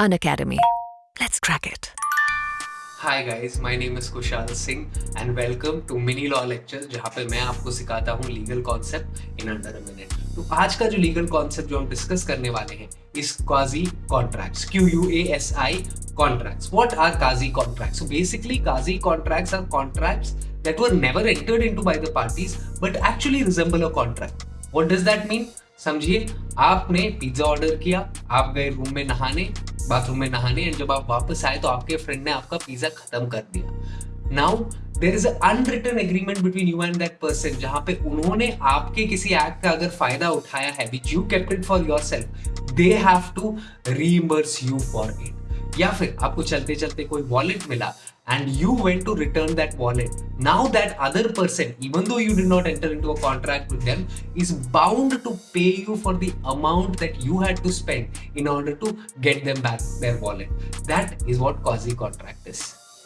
An Academy. Let's crack it. Hi guys my name is Kushal Singh and welcome to mini law lecture जहाँ पे मैं आपको सिखाता हूँ legal concept in under a minute तो आज का जो लीगल कॉन्सेप्ट जो हम डिस्कस करने वाले हैं इस quasi contracts Q U A S I contracts what are quasi contracts so basically quasi contracts are contracts that were never entered into by the parties but actually resemble a contract. What does that mean? समझिए, आपने pizza order किया, आप गए room में नहाने bathroom में नहाने and जब आप वापस आए तो आपके फ्रेंड ने आपका पिज्जा खत्म कर दिया। Now there is unwritten agreement between you and that person जहाँ पे उन्होंने आपके किसी एक्ट का अगर फ़ायदा उठाया है which you kept for yourself they have to reimburse you for it या फिर आपको चलते चलते कोई वॉलेट मिला and you went to return that wallet now that other person even though you did not enter into a contract with is bound to pay you for the amount that you had to spend in order to get them back their wallet that is what quasi contract is